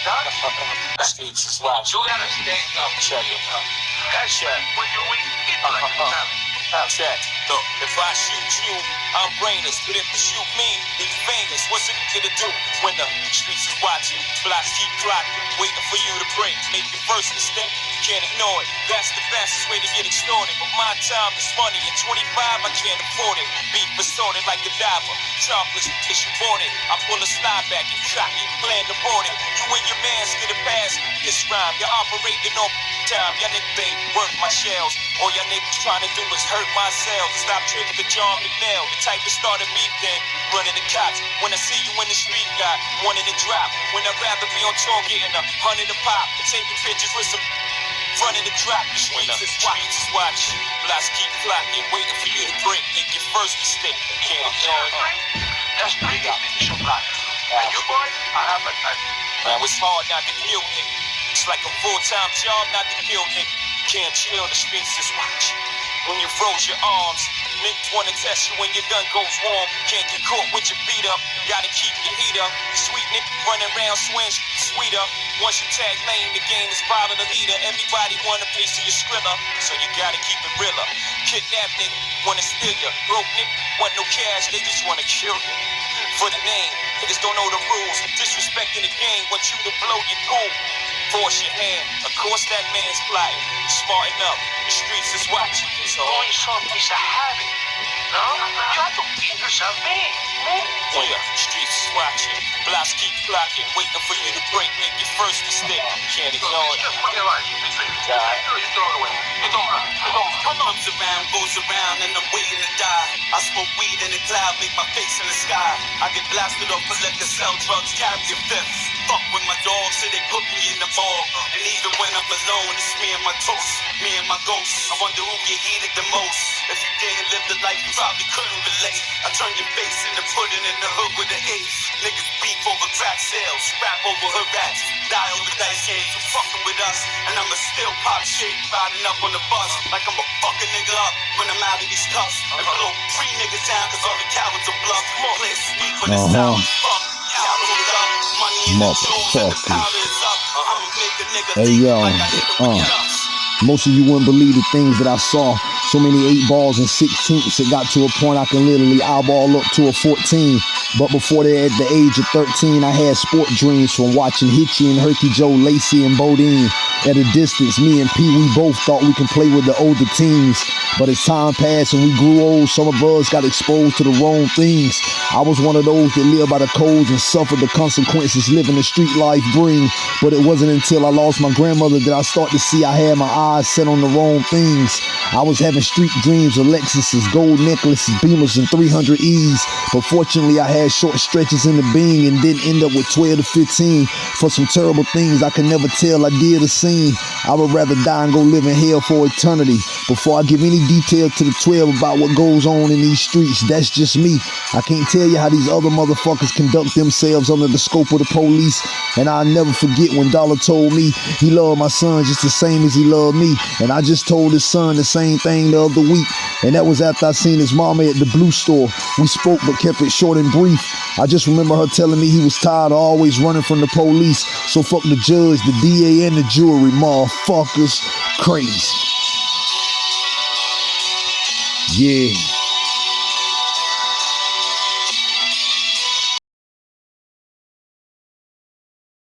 The streets is. You gotta stand up. Check it out. That shit. When you weak, get like Uh-huh. Check. Look, if I shoot you, I'm brainless. But if you shoot me, then famous. What's it gonna do when the streets is watching? Blocks keep clocking, waiting for you to break. Make your first mistake, you can't ignore it. That's the fastest way to get extorted. But my time is money. At 25, I can't afford it. Beef assorted like a diver. Chocolate, cause you bought it. I pull a slide back and cock it. Plan to board it. You and your mans get a pass. This rhyme, you're operating on time. Y'all niggas ain't worth my shells. All y'all niggas trying to do is hurt myself. Stop tripping the John McNeil. The type that started beef then. Running the cops. When I see you in the street, got wanted to drop. When I'd rather be on tour getting a hundred a pop. And taking pictures with some running the drop. The streets is watching. watching. Blocks keep clocking. Waiting for you to break. Make your first mistake. Can't ignore it. That's three definition block. And you boy, I have a type. Man, it's hard not to kill nigga. It's like a full-time job not to kill nigga. Can't chill, the streets is watching. When you froze your arms, niggas wanna test you when your gun goes warm. Can't get caught with your feet up, gotta keep your heat up. Sweet nigga running around swing, sweeter. Once you tag lane, the game is following the leader. Everybody want a piece of your skrilla, so you gotta keep it realer. Kidnap nigga, wanna steal you. Broke nigga, want no cash, they just wanna kill you. For the name, niggas don't know the rules. Disrespecting the game, want you to blow your cool. Force your hand, of course that man's plotting. Smarten up, the streets is watching. So, Only some piece of habit. No? You have to keep yourself man. Man. when oh, the streets is watching, blocks keep clocking, waiting for you to break, make your first mistake. Can't ignore it. Comes around, goes around, and I'm waiting to die. I smoke weed in the cloud, make my face in the sky. I get blasted off for liquor, sell drugs, carry a fifth. Fuck with my dogs, so they put me in the mall. And even when I'm alone, it's me and my toast, me and my ghost. I wonder who get heated the most. If you didn't live the life, you probably couldn't relate. I turn your face into pudding in the hood with an ace. Niggas beef over crack sales, rap over her rats, die over dice games. You fucking with us, and I'ma still pop shit, riding up on the bus like I'm a fucking nigga up when I'm out of these cuffs. And blow three niggas down, cause all the cowards are bluff. Play sneak when it's Uh-huh. out. Fuck, capital up, money in the jewels, and the Motherfuckers. Hey, yo, like I hit him with uh. Most of you wouldn't believe the things that I saw. So many eight balls and sixteenths. It got to a point I can literally eyeball up to a 14. But before that, at the age of 13, I had sport dreams from watching Hitchy and Herky Joe, Lacey and Bodine. At a distance, me and P, we both thought we could play with the older teams. But as time passed and we grew old, some of us got exposed to the wrong things. I was one of those that lived by the codes and suffered the consequences living the street life bring. But it wasn't until I lost my grandmother that I started to see I had my eyes set on the wrong things. I was having street dreams of Lexuses, gold necklaces, Beamers, and 300Es. But fortunately, I had short stretches in the being and didn't end up with 12 to 15 for some terrible things I can never tell I did or seen. I would rather die and go live in hell for eternity before I give any detail to the 12 about what goes on in these streets. That's just me. I can't tell you how these other motherfuckers conduct themselves under the scope of the police. And I'll never forget when Dollar told me he loved my son just the same as he loved me. And I just told his son the same thing the other week. And that was after I seen his mama at the blue store. We spoke but kept it short and brief. I just remember her telling me he was tired of always running from the police. So fuck the judge, the DA, and the jury, motherfuckers. Crazy. Yeah.